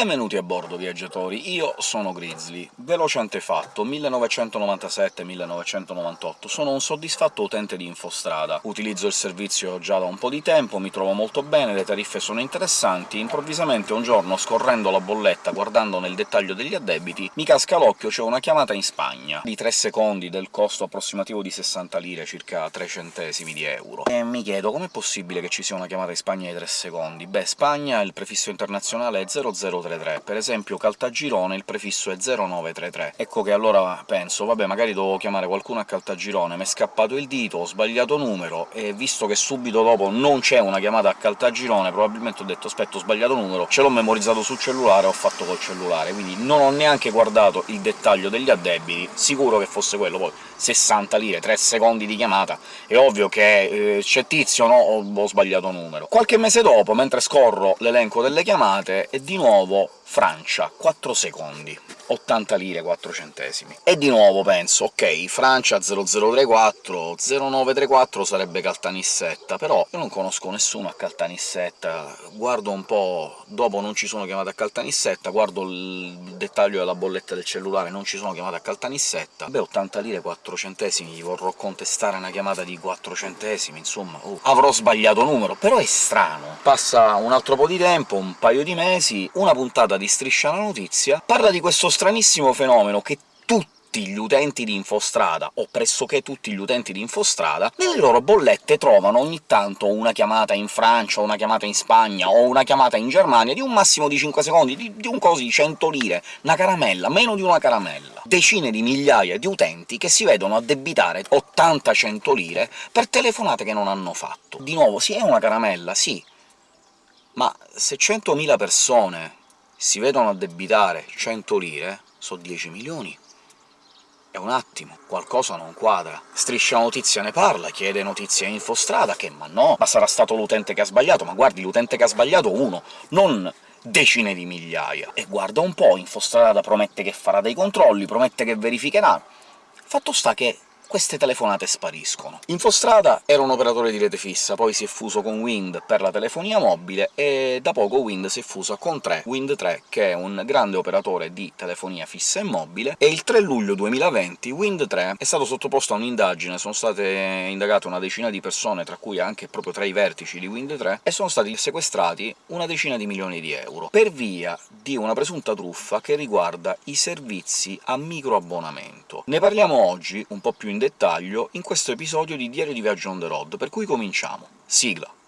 Benvenuti a bordo, viaggiatori! Io sono Grizzly. Veloce antefatto, 1997-1998. Sono un soddisfatto utente di Infostrada. Utilizzo il servizio già da un po' di tempo, mi trovo molto bene, le tariffe sono interessanti. Improvvisamente un giorno, scorrendo la bolletta, guardando nel dettaglio degli addebiti, mi casca l'occhio c'è una chiamata in Spagna, di 3 secondi, del costo approssimativo di 60 lire, circa 3 centesimi di euro. E mi chiedo, com'è possibile che ci sia una chiamata in Spagna di 3 secondi? Beh, Spagna, il prefisso internazionale è 00 0033. Per esempio Caltagirone il prefisso è 0933. Ecco che allora penso «vabbè, magari dovevo chiamare qualcuno a Caltagirone, m'è scappato il dito, ho sbagliato numero», e visto che subito dopo non c'è una chiamata a Caltagirone, probabilmente ho detto «aspetta, ho sbagliato numero», ce l'ho memorizzato sul cellulare e ho fatto col cellulare, quindi non ho neanche guardato il dettaglio degli addebiti, sicuro che fosse quello. Poi 60 lire, 3 secondi di chiamata, è ovvio che eh, c'è tizio, no, ho, ho sbagliato numero. Qualche mese dopo, mentre scorro l'elenco delle chiamate, è di nuovo that Francia, 4 secondi. 80 lire 4 centesimi. E di nuovo penso, ok, Francia 0034, 0934 sarebbe Caltanissetta, però io non conosco nessuno a Caltanissetta, guardo un po'... dopo non ci sono chiamate a Caltanissetta, guardo il dettaglio della bolletta del cellulare, non ci sono chiamate a Caltanissetta, beh 80 lire 4 centesimi, gli vorrò contestare una chiamata di 4 centesimi, insomma, uh, avrò sbagliato numero, però è strano. Passa un altro po' di tempo, un paio di mesi, una puntata di Striscia la Notizia parla di questo stranissimo fenomeno che tutti gli utenti di Infostrada, o pressoché tutti gli utenti di Infostrada, nelle loro bollette trovano ogni tanto una chiamata in Francia, una chiamata in Spagna, o una chiamata in Germania di un massimo di 5 secondi, di, di un coso di 100 lire, una caramella, meno di una caramella. Decine di migliaia di utenti che si vedono addebitare 80-100 lire per telefonate che non hanno fatto. Di nuovo, sì, è una caramella, sì, ma se 100.000 persone si vedono addebitare 100 lire, so 10 milioni. È un attimo, qualcosa non quadra. Striscia Notizia ne parla, chiede notizie a Infostrada, che ma no, ma sarà stato l'utente che ha sbagliato, ma guardi, l'utente che ha sbagliato uno, non decine di migliaia. E guarda un po', Infostrada promette che farà dei controlli, promette che verificherà. Fatto sta che queste telefonate spariscono. Infostrada era un operatore di rete fissa, poi si è fuso con Wind per la telefonia mobile, e da poco Wind si è fuso con 3, Wind 3, che è un grande operatore di telefonia fissa e mobile, e il 3 luglio 2020 Wind 3 è stato sottoposto a un'indagine, sono state indagate una decina di persone, tra cui anche proprio tra i vertici di Wind 3, e sono stati sequestrati una decina di milioni di euro, per via di una presunta truffa che riguarda i servizi a microabbonamento. Ne parliamo oggi, un po' più in dettaglio in questo episodio di Diario di Viaggio on the road, per cui cominciamo. Sigla!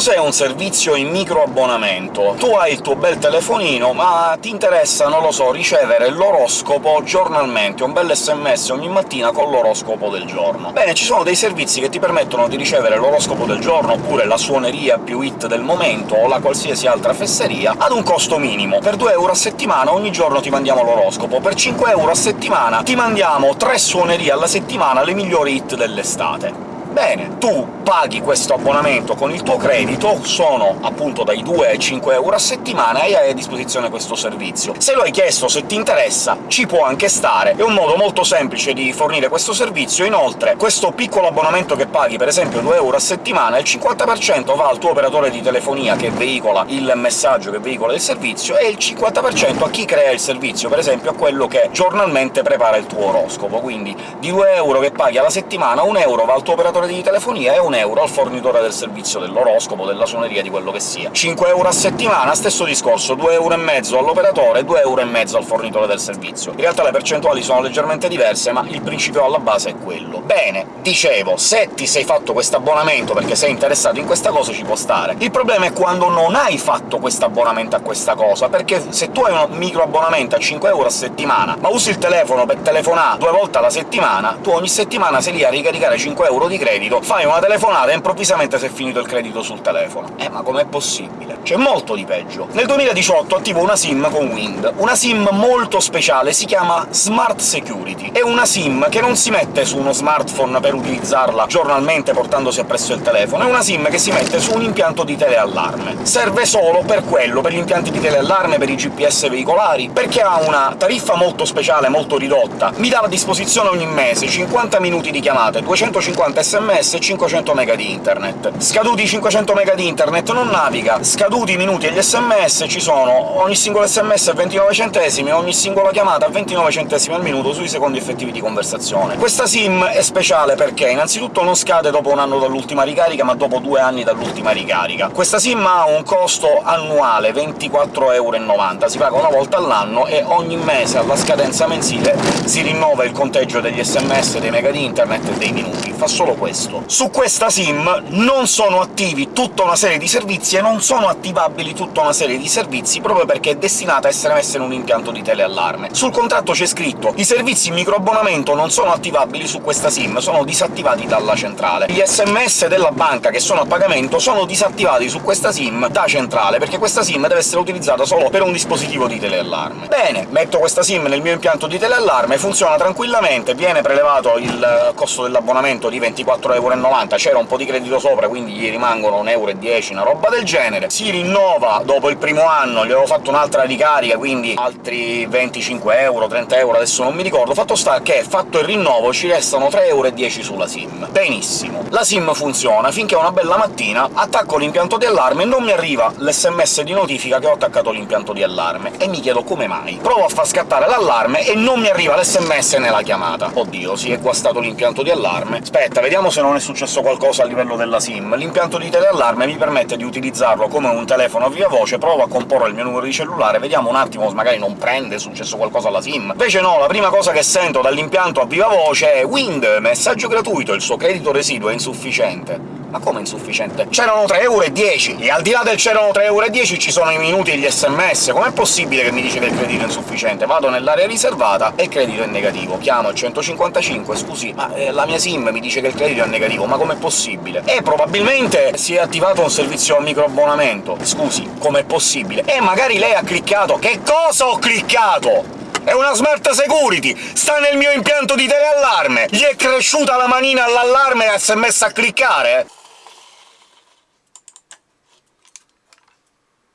Cos'è un servizio in microabbonamento? Tu hai il tuo bel telefonino, ma ti interessa, non lo so, ricevere l'oroscopo giornalmente, un bel sms ogni mattina con l'oroscopo del giorno. Bene, ci sono dei servizi che ti permettono di ricevere l'oroscopo del giorno, oppure la suoneria più hit del momento, o la qualsiasi altra fesseria, ad un costo minimo. Per 2 euro a settimana ogni giorno ti mandiamo l'oroscopo, per 5 euro a settimana ti mandiamo 3 suonerie alla settimana, le migliori hit dell'estate. Bene, tu paghi questo abbonamento con il tuo credito, sono appunto dai 2 ai 5 euro a settimana e hai a disposizione questo servizio. Se lo hai chiesto, se ti interessa, ci può anche stare, è un modo molto semplice di fornire questo servizio. Inoltre, questo piccolo abbonamento che paghi, per esempio 2 euro a settimana, il 50% va al tuo operatore di telefonia che veicola il messaggio, che veicola il servizio, e il 50% a chi crea il servizio, per esempio a quello che giornalmente prepara il tuo oroscopo. Quindi di 2 euro che paghi alla settimana, 1 euro va al tuo operatore di telefonia e un euro al fornitore del servizio dell'oroscopo, della suoneria, di quello che sia. 5 euro a settimana, stesso discorso, 2 euro e mezzo all'operatore, 2 euro e mezzo al fornitore del servizio. In realtà le percentuali sono leggermente diverse, ma il principio alla base è quello. Bene, dicevo, se ti sei fatto questo abbonamento perché sei interessato in questa cosa ci può stare. Il problema è quando non hai fatto questo abbonamento a questa cosa, perché se tu hai un microabbonamento a 5 euro a settimana, ma usi il telefono per telefonare due volte alla settimana, tu ogni settimana sei lì a ricaricare 5 euro di credito credito, fai una telefonata e improvvisamente si è finito il credito sul telefono. Eh, ma com'è possibile? C'è molto di peggio. Nel 2018 attivo una SIM con Wind, una SIM molto speciale, si chiama Smart Security. È una SIM che non si mette su uno smartphone per utilizzarla giornalmente portandosi appresso il telefono, è una SIM che si mette su un impianto di teleallarme. Serve solo per quello, per gli impianti di teleallarme, per i GPS veicolari, perché ha una tariffa molto speciale, molto ridotta. Mi dà a disposizione ogni mese 50 minuti di chiamate, 250 sms e 500 MB di internet. Scaduti i 500 MB di internet non naviga, scaduti i minuti e gli sms ci sono ogni singolo sms a 29 centesimi, ogni singola chiamata a 29 centesimi al minuto sui secondi effettivi di conversazione. Questa SIM è speciale perché innanzitutto non scade dopo un anno dall'ultima ricarica, ma dopo due anni dall'ultima ricarica. Questa SIM ha un costo annuale 24,90€, si paga una volta all'anno e ogni mese alla scadenza mensile si rinnova il conteggio degli sms, dei mega di internet e dei minuti. Fa solo questo. Su questa SIM non sono attivi tutta una serie di servizi e non sono attivabili tutta una serie di servizi proprio perché è destinata a essere messa in un impianto di teleallarme. Sul contratto c'è scritto «I servizi microabbonamento non sono attivabili su questa SIM, sono disattivati dalla centrale». Gli sms della banca che sono a pagamento sono disattivati su questa SIM da centrale, perché questa SIM deve essere utilizzata solo per un dispositivo di teleallarme. Bene, metto questa SIM nel mio impianto di teleallarme, funziona tranquillamente, viene prelevato il costo dell'abbonamento di 24,90€, c'era un po' di credito sopra, quindi gli rimangono 1,10€, una roba del genere. Si rinnova dopo il primo anno, gli avevo fatto un'altra ricarica, quindi altri 25 euro, 30 euro, adesso non mi ricordo. Fatto sta che, fatto il rinnovo, ci restano 3,10€ sulla SIM. Benissimo. La SIM funziona finché una bella mattina attacco l'impianto di allarme e non mi arriva l'SMS di notifica che ho attaccato l'impianto di allarme, e mi chiedo come mai. Provo a far scattare l'allarme e non mi arriva l'SMS nella chiamata. Oddio, si è guastato l'impianto di allarme. Aspetta, vediamo se non è successo qualcosa a livello della SIM. L'impianto di teleallarme mi permette di utilizzarlo come un telefono a viva voce, provo a comporre il mio numero di cellulare, vediamo un attimo se magari non prende, è successo qualcosa alla SIM. Invece no, la prima cosa che sento dall'impianto a viva voce è «Wind, messaggio gratuito, il suo credito residuo è insufficiente». Ma come insufficiente? C'erano 3,10€ e al di là del c'erano 3,10€ ci sono i minuti e gli sms, com'è possibile che mi dice che il credito è insufficiente? Vado nell'area riservata e il credito è negativo. Chiamo il 155, scusi, ma eh, la mia SIM mi dice che il credito è negativo, ma com'è possibile? E probabilmente si è attivato un servizio a microabbonamento. Scusi, com'è possibile? E magari lei ha cliccato... Che cosa ho cliccato? È una Smart Security! Sta nel mio impianto di teleallarme! Gli è cresciuta la manina all'allarme e si è messa a cliccare?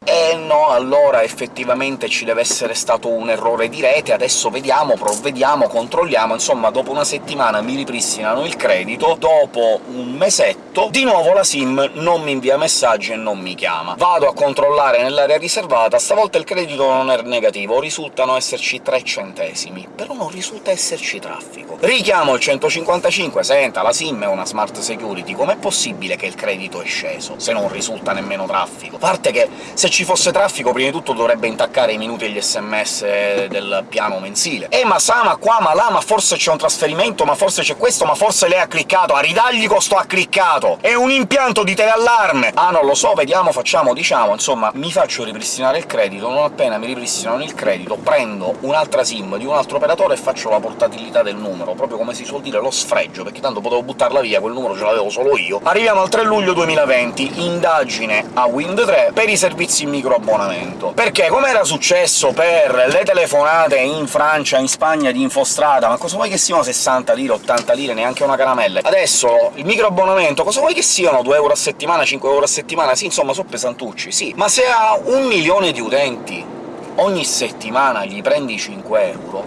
Eh no, allora effettivamente ci deve essere stato un errore di rete, adesso vediamo, provvediamo, controlliamo, insomma dopo una settimana mi ripristinano il credito, dopo un mesetto di nuovo la SIM non mi invia messaggi e non mi chiama. Vado a controllare nell'area riservata, stavolta il credito non è negativo, risultano esserci 3 centesimi, però non risulta esserci traffico. Richiamo il 155, senta, la SIM è una smart security, com'è possibile che il credito è sceso, se non risulta nemmeno traffico? A parte che se ci fosse traffico prima di tutto dovrebbe intaccare i minuti e gli sms del piano mensile. Eh, ma sa, ma qua, ma là, ma forse c'è un trasferimento, ma forse c'è questo, ma forse lei ha cliccato, a ridagli costo ha cliccato! È un impianto di teleallarme! Ah, non lo so, vediamo, facciamo, diciamo, insomma, mi faccio ripristinare il credito, non appena mi ripristinano il credito, prendo un'altra SIM di un altro operatore e faccio la portabilità del numero, proprio come si suol dire lo sfregio, perché tanto potevo buttarla via, quel numero ce l'avevo solo io. Arriviamo al 3 luglio 2020, indagine a Wind 3 per i servizi in microabbonamento. Perché, come era successo per le telefonate in Francia, in Spagna di Infostrada, ma cosa vuoi che siano 60 lire, 80 lire, neanche una caramella? Adesso il microabbonamento, cosa vuoi che siano 2 euro a settimana, 5 euro a settimana? Sì, insomma, sono pesantucci, sì. Ma se ha un milione di utenti ogni settimana gli prendi 5 euro,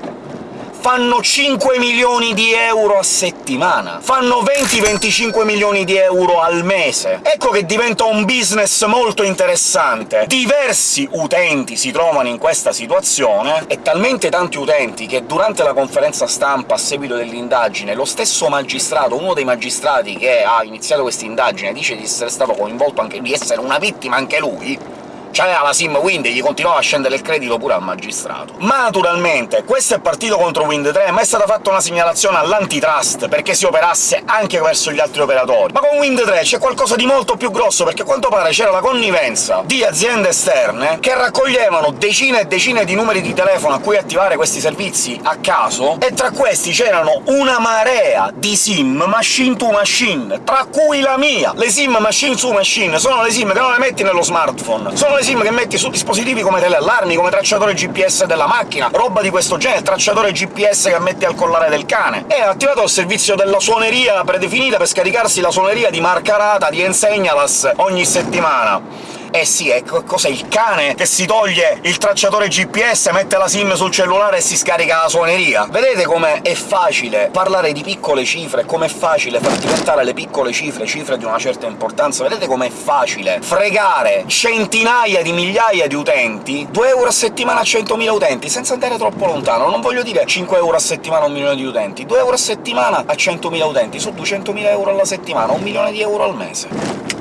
fanno 5 milioni di euro a settimana, fanno 20-25 milioni di euro al mese. Ecco che diventa un business molto interessante. Diversi utenti si trovano in questa situazione, e talmente tanti utenti che durante la conferenza stampa a seguito dell'indagine lo stesso magistrato, uno dei magistrati che ha iniziato questa indagine, dice di essere stato coinvolto anche di essere una vittima anche lui, c'aveva la SIM Wind e gli continuava a scendere il credito pure al magistrato. Ma naturalmente questo è partito contro Wind 3, ma è stata fatta una segnalazione all'antitrust perché si operasse anche verso gli altri operatori. Ma con Wind 3 c'è qualcosa di molto più grosso, perché a quanto pare c'era la connivenza di aziende esterne che raccoglievano decine e decine di numeri di telefono a cui attivare questi servizi a caso, e tra questi c'erano una marea di SIM machine to machine, tra cui la mia! Le SIM machine to machine sono le SIM che non le metti nello smartphone, sono le SIM che metti su dispositivi come teleallarmi, come tracciatore GPS della macchina, roba di questo genere, tracciatore GPS che metti al collare del cane. Ha attivato il servizio della suoneria predefinita per scaricarsi la suoneria di marca rata di Ensegnalas ogni settimana. Eh sì, ecco, cos'è il cane che si toglie il tracciatore GPS, mette la SIM sul cellulare e si scarica la suoneria? Vedete come è facile parlare di piccole cifre, com'è facile far diventare le piccole cifre cifre di una certa importanza? Vedete com'è facile fregare centinaia di migliaia di utenti 2 euro a settimana a 100.000 utenti, senza andare troppo lontano, non voglio dire 5 euro a settimana a un milione di utenti, 2 euro a settimana a 100.000 utenti, su 200.000 euro alla settimana, un milione di euro al mese.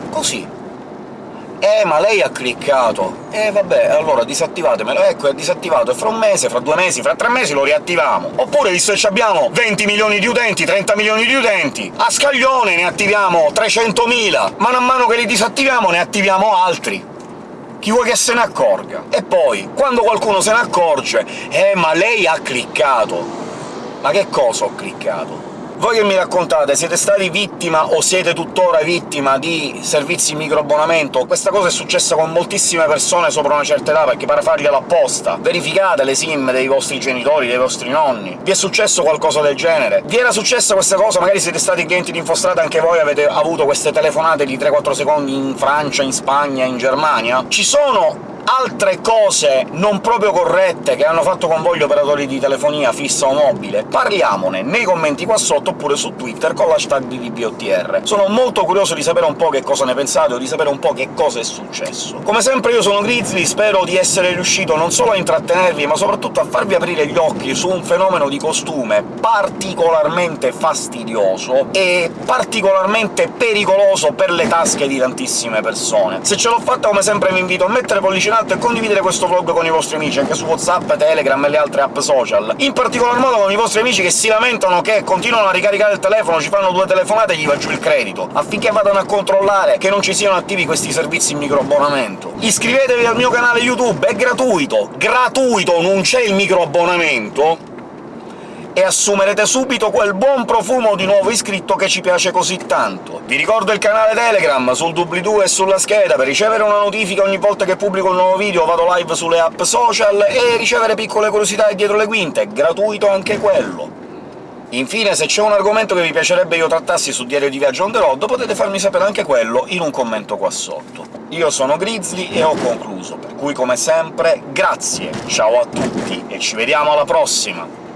Così, eh, ma lei ha cliccato! Eh, vabbè, allora disattivatemelo. Ecco, è disattivato, e fra un mese, fra due mesi, fra tre mesi lo riattiviamo. Oppure, visto che abbiamo 20 milioni di utenti, 30 milioni di utenti, a scaglione ne attiviamo 300.000! Mano a mano che li disattiviamo ne attiviamo altri chi vuoi che se ne accorga? E poi, quando qualcuno se ne accorge «Eh, ma lei ha cliccato!» Ma che cosa ho cliccato? Voi che mi raccontate, siete stati vittima o siete tuttora vittima di servizi microabbonamento? Questa cosa è successa con moltissime persone sopra una certa età, perché pare farglielo apposta. Verificate le SIM dei vostri genitori, dei vostri nonni. Vi è successo qualcosa del genere? Vi era successa questa cosa? Magari siete stati clienti di Infostrada anche voi, avete avuto queste telefonate di 3-4 secondi in Francia, in Spagna, in Germania? Ci sono altre cose non proprio corrette che hanno fatto con voi gli operatori di telefonia fissa o mobile, parliamone nei commenti qua sotto oppure su Twitter con l'hashtag BBOTR. Sono molto curioso di sapere un po' che cosa ne pensate o di sapere un po' che cosa è successo. Come sempre io sono Grizzly, spero di essere riuscito non solo a intrattenervi, ma soprattutto a farvi aprire gli occhi su un fenomeno di costume particolarmente fastidioso e particolarmente pericoloso per le tasche di tantissime persone. Se ce l'ho fatta, come sempre vi invito a mettere pollice alto e condividere questo vlog con i vostri amici, anche su WhatsApp, Telegram e le altre app social. In particolar modo con i vostri amici che si lamentano che continuano a ricaricare il telefono, ci fanno due telefonate e gli va giù il credito, affinché vadano a controllare che non ci siano attivi questi servizi in microabbonamento. Iscrivetevi al mio canale YouTube, è gratuito! Gratuito, non c'è il microabbonamento! E assumerete subito quel buon profumo di nuovo iscritto che ci piace così tanto. Vi ricordo il canale Telegram sul doobly-doo e sulla scheda per ricevere una notifica ogni volta che pubblico un nuovo video, vado live sulle app social, e ricevere piccole curiosità dietro le quinte, gratuito anche quello. Infine, se c'è un argomento che vi piacerebbe io trattassi su Diario di Viaggio on the road, potete farmi sapere anche quello in un commento qua sotto. Io sono Grizzly e ho concluso, per cui come sempre grazie, ciao a tutti e ci vediamo alla prossima!